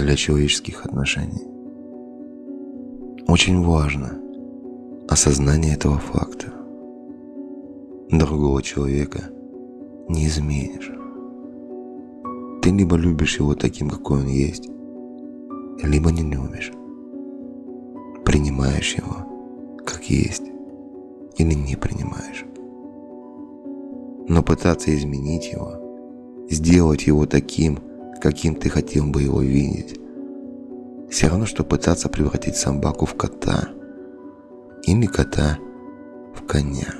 для человеческих отношений. Очень важно осознание этого факта. Другого человека не изменишь. Ты либо любишь его таким, какой он есть, либо не любишь. Принимаешь его, как есть, или не принимаешь. Но пытаться изменить его, сделать его таким, каким ты хотел бы его видеть, все равно, что пытаться превратить собаку в кота или кота в коня.